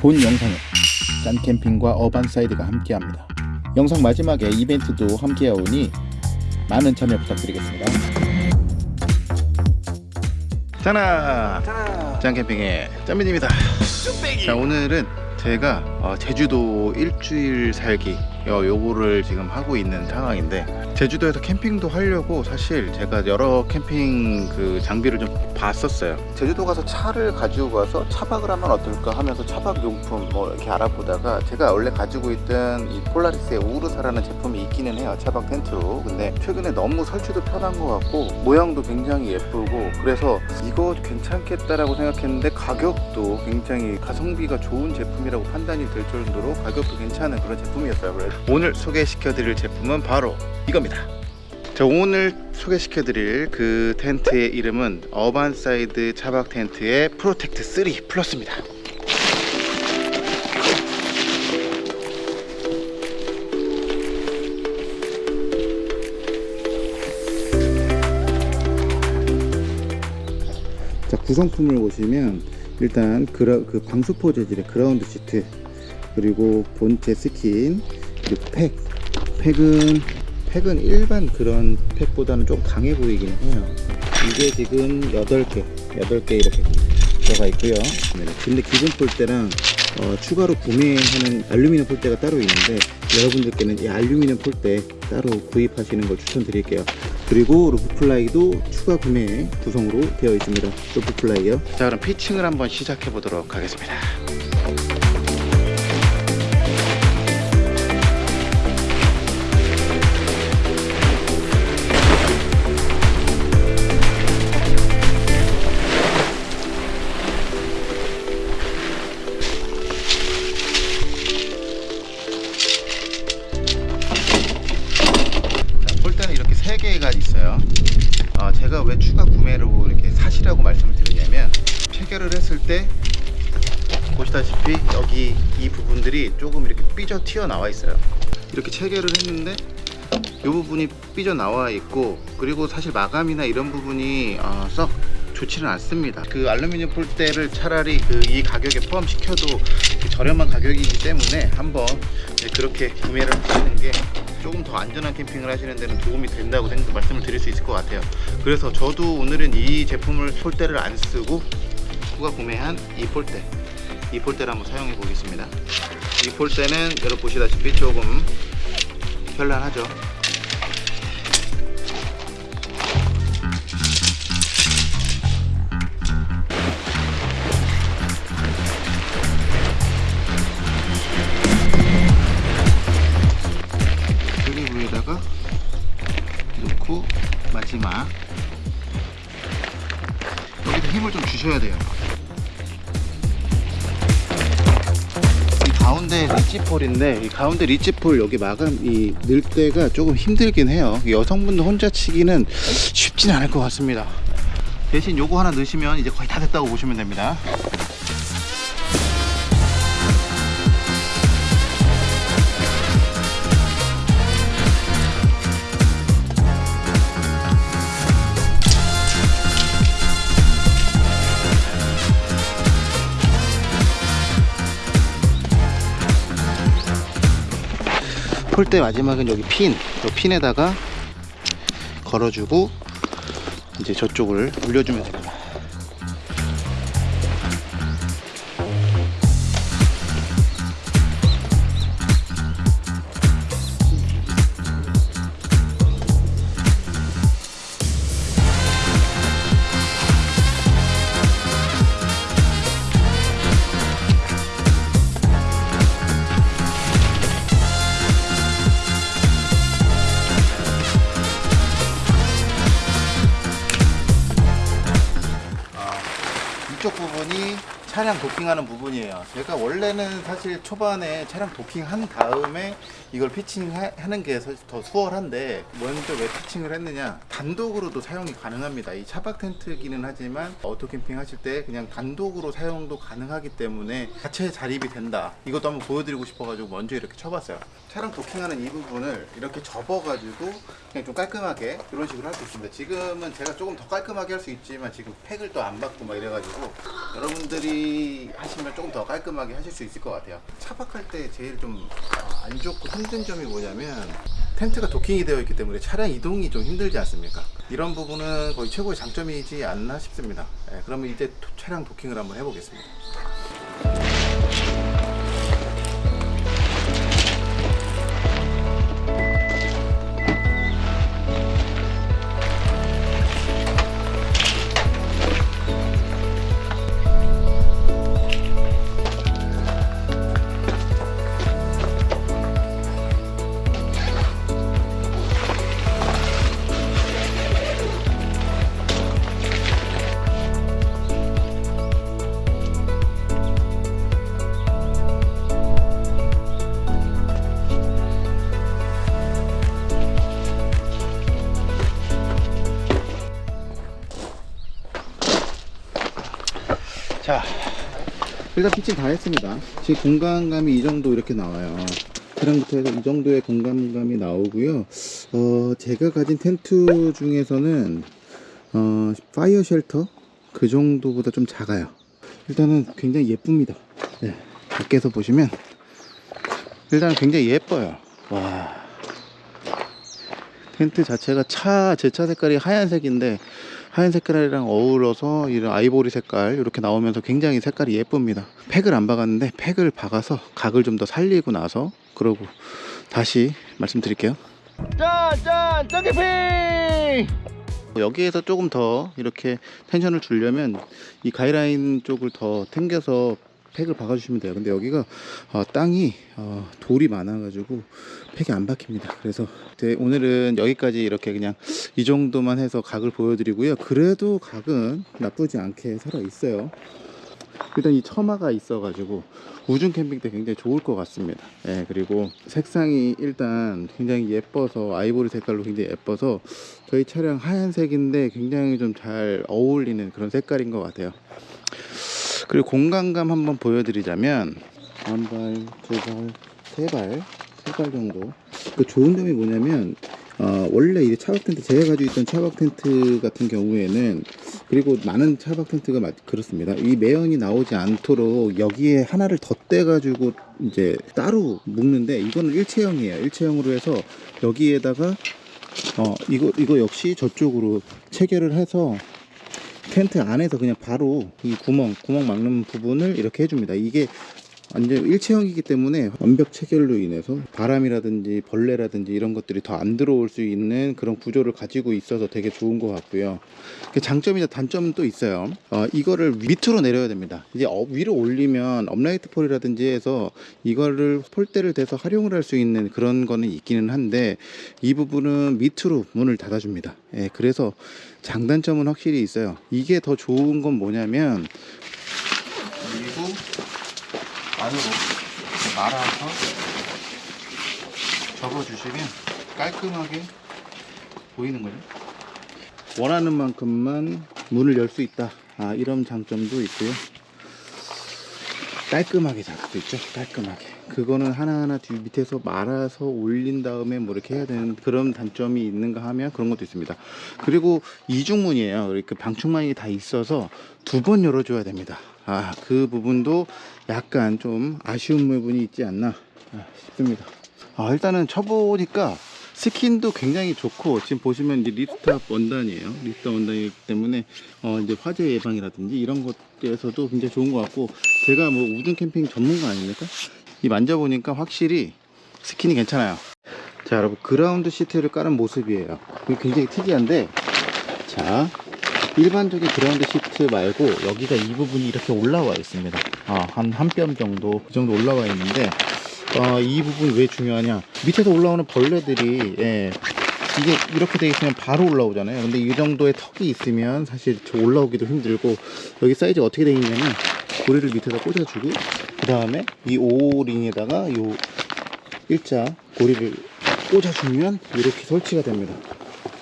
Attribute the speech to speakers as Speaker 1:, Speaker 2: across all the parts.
Speaker 1: 본 영상은 짠캠핑과 어반사이드가 함께합니다. 영상 마지막에 이벤트도 함께하오니 많은 참여 부탁드리겠습니다. 짜나 짠캠핑의 짠민입니다. 자 오늘은 제가 어, 제주도 일주일 살기 어, 요거를 지금 하고 있는 상황인데 제주도에서 캠핑도 하려고 사실 제가 여러 캠핑 그 장비를 좀 봤었어요. 제주도 가서 차를 가지고 가서 차박을 하면 어떨까 하면서 차박 용품 뭐 이렇게 알아보다가 제가 원래 가지고 있던 이 폴라리스의 우르사라는 제품이 있기는 해요 차박 텐트로 근데 최근에 너무 설치도 편한 것 같고 모양도 굉장히 예쁘고 그래서 이거 괜찮겠다라고 생각했는데 가격도 굉장히 가성비가 좋은 제품이라고 판단이 될 정도로 가격도 괜찮은 그런 제품이었어요 그래서 오늘 소개시켜 드릴 제품은 바로 이겁니다. 자 오늘 소개시켜 드릴 그 텐트의 이름은 어반사이드 차박 텐트의 프로텍트 3 플러스입니다. 자 구성품을 보시면 일단 그라, 그 방수포 재질의 ground sheet 그리고 본체 스킨 그리고 팩 팩은 팩은 일반 그런 팩보다는 좀 강해 보이긴 해요. 이게 지금 8개 8개 이렇게 들어가 있고요. 네, 근데 기본 폴대랑 어, 추가로 구매하는 알루미늄 폴대가 따로 있는데 여러분들께는 이 알루미늄 폴대 따로 구입하시는 걸 추천드릴게요. 그리고 roof fly도 추가 구매 구성으로 되어 있습니다. roof fly요. 자 그럼 피칭을 한번 시작해 보도록 하겠습니다 했을 때 보시다시피 여기 이 부분들이 조금 이렇게 삐져 튀어 나와 있어요. 이렇게 체결을 했는데 이 부분이 삐져 나와 있고 그리고 사실 마감이나 이런 부분이 어, 썩 좋지는 않습니다. 그 알루미늄 폴대를 차라리 그 이 가격에 포함시켜도 그 저렴한 가격이기 때문에 한번 그렇게 구매를 하시는 게 조금 더 안전한 캠핑을 하시는 데는 도움이 된다고 생각 말씀을 드릴 수 있을 것 같아요. 그래서 저도 오늘은 이 제품을 폴대를 안 쓰고 추가 구매한 이 폴대 이 폴대를 한번 사용해 보겠습니다. 이 폴대는 여러분 보시다시피 조금 현란하죠. 주셔야 돼요. 이 가운데 리치폴인데 이 가운데 리치폴 여기 마감 이 넣을 때가 조금 힘들긴 해요. 여성분들 혼자 치기는 쉽진 않을 것 같습니다. 대신 요거 하나 넣으시면 이제 거의 다 됐다고 보시면 됩니다. 폴대 마지막은 여기 핀, 이 핀에다가 걸어주고 이제 저쪽을 올려주면 됩니다. 이쪽 부분이 차량 도킹하는 부분이에요. 제가 원래는 사실 초반에 차량 도킹한 다음에 이걸 피칭하는 게 사실 더 수월한데 먼저 왜 피칭을 했느냐 단독으로도 사용이 가능합니다. 이 차박 텐트기는 하지만 오토 캠핑 하실 때 그냥 단독으로 사용도 가능하기 때문에 자체 자립이 된다. 이것도 한번 보여드리고 싶어가지고 먼저 이렇게 쳐봤어요. 차량 도킹하는 이 부분을 이렇게 접어가지고 그냥 좀 깔끔하게 이런 식으로 할 수 있습니다. 지금은 제가 조금 더 깔끔하게 할 수 있지만 지금 팩을 또 안 박고 막 이래가지고 여러분들이 관리하시면 조금 더 깔끔하게 하실 수 있을 것 같아요. 차박할 때 제일 좀 안 좋고 힘든 점이 뭐냐면 텐트가 도킹이 되어 있기 때문에 차량 이동이 좀 힘들지 않습니까? 이런 부분은 거의 최고의 장점이지 않나 싶습니다. 예, 그러면 이제 도- 차량 도킹을 한번 해보겠습니다. 자, 일단 피칭 다 했습니다. 지금 공간감이 이 정도 이렇게 나와요. 차량부터 해서 이 정도의 공간감이 나오고요. 어, 제가 가진 텐트 중에서는 어, 파이어 쉘터 그 정도보다 좀 작아요. 일단은 굉장히 예쁩니다. 네, 밖에서 보시면 일단 굉장히 예뻐요. 와. 텐트 자체가 차, 제 차 색깔이 하얀색인데 하얀 색깔이랑 어우러서 이런 아이보리 색깔 이렇게 나오면서 굉장히 색깔이 예쁩니다. 팩을 안 박았는데 팩을 박아서 각을 좀 더 살리고 나서 그러고 다시 말씀드릴게요. 짠짠 짠개핑 여기에서 조금 더 이렇게 텐션을 주려면 이 가이라인 쪽을 더 당겨서 팩을 박아주시면 돼요. 근데 여기가 어, 땅이 어, 돌이 많아 가지고 팩이 안 박힙니다. 그래서 네, 오늘은 여기까지 이렇게 그냥 이 정도만 해서 각을 보여드리고요. 그래도 각은 나쁘지 않게 살아 있어요. 일단 이 처마가 있어 가지고 우중 캠핑 때 굉장히 좋을 것 같습니다. 예, 그리고 색상이 일단 굉장히 예뻐서 아이보리 색깔로 굉장히 예뻐서 저희 차량 하얀색인데 굉장히 좀 잘 어울리는 그런 색깔인 것 같아요. 그리고 공간감 한번 보여드리자면 한 발, 두 발, 세 발, 세 발 정도. 그 좋은 점이 뭐냐면 어, 원래 이 차박 텐트 제가 가지고 있던 차박 텐트 같은 경우에는 그리고 많은 차박 텐트가 마- 그렇습니다. 이 매연이 나오지 않도록 여기에 하나를 덧대 가지고 이제 따로 묶는데 이거는 일체형이에요. 일체형으로 해서 여기에다가 어 이거 이거 역시 저쪽으로 체결을 해서 텐트 안에서 그냥 바로 이 구멍 구멍 막는 부분을 이렇게 해줍니다. 이게 완전 일체형이기 때문에 완벽 체결로 인해서 바람이라든지 벌레라든지 이런 것들이 더 안 들어올 수 있는 그런 구조를 가지고 있어서 되게 좋은 것 같고요. 그 장점이나 단점은 또 있어요. 어, 이거를 밑으로 내려야 됩니다. 이제 업 위로 올리면 upright pole이라든지 해서 이거를 폴대를 대서 활용을 할 수 있는 그런 거는 있기는 한데 이 부분은 밑으로 문을 닫아줍니다. 예, 그래서 장단점은 확실히 있어요. 이게 더 좋은 건 뭐냐면 안으로 말아서 접어주시면 깔끔하게 보이는 거죠. 원하는 만큼만 문을 열 수 있다. 아, 이런 장점도 있고요. 깔끔하게 잡을 수 있죠. 깔끔하게. 그거는 하나하나 뒤 밑에서 말아서 올린 다음에 뭐 이렇게 해야 되는 그런 단점이 있는가 하면 그런 것도 있습니다. 그리고 이중문이에요. 이렇게 방충망이 다 있어서 두 번 열어줘야 됩니다. 아, 그 부분도 약간 좀 아쉬운 부분이 있지 않나 아, 싶습니다. 아, 일단은 쳐보니까 스킨도 굉장히 좋고 지금 보시면 이제 ripstop 원단이에요. ripstop 원단이기 때문에 어 이제 화재 예방이라든지 이런 것에서도 굉장히 좋은 것 같고 제가 뭐 우중 캠핑 전문가 아닙니까? 이 만져보니까 확실히 스킨이 괜찮아요. 자 여러분 ground sheet를 깔은 모습이에요. 굉장히 특이한데 자 일반적인 그라운드 시트 말고 여기가 이 부분이 이렇게 올라와 있습니다. 아, 한한 뼘 정도 그 정도 올라와 있는데 어, 이 부분이 왜 중요하냐. 밑에서 올라오는 벌레들이 예, 이게 이렇게 돼 있으면 바로 올라오잖아요. 근데 이 정도의 턱이 있으면 사실 저 올라오기도 힘들고 여기 사이즈가 어떻게 돼 있냐면 고리를 밑에다 꽂아주고 그 다음에 이 오링에다가 요 일자 고리를 꽂아주면 이렇게 설치가 됩니다.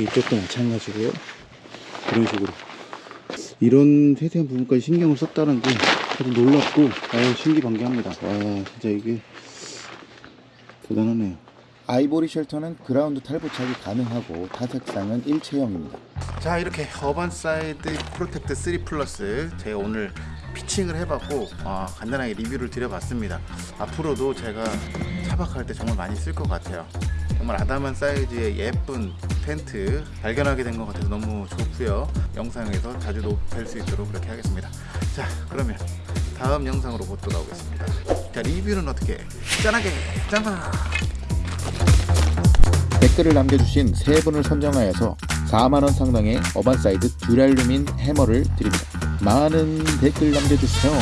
Speaker 1: 이쪽도 마찬가지고요 이런 식으로 이런 세세한 부분까지 신경을 썼다는 게 아주 놀랍고 아유 신기방기합니다 와 진짜 이게 대단하네요
Speaker 2: 아이보리 shelter는 그라운드 탈부착이 가능하고 타색상은 일체형입니다.
Speaker 1: 자 이렇게 어반 사이드 프로텍트 3 플러스 제가 오늘 피칭을 해봤고 어, 간단하게 리뷰를 드려봤습니다. 앞으로도 제가 차박할 때 정말 많이 쓸 것 같아요. 정말 아담한 사이즈의 예쁜 텐트 발견하게 된 것 같아서 너무 좋고요. 영상에서 자주 뵐 수 있도록 그렇게 하겠습니다. 자, 그러면 다음 영상으로 곧 돌아오겠습니다. 자, 리뷰는 어떻게? 짠하게 짠하!
Speaker 2: 댓글을 남겨주신 세 분을 선정하여서 4만원 상당의 어반사이드 두랄루민 해머를 드립니다. 많은 댓글 남겨주세요.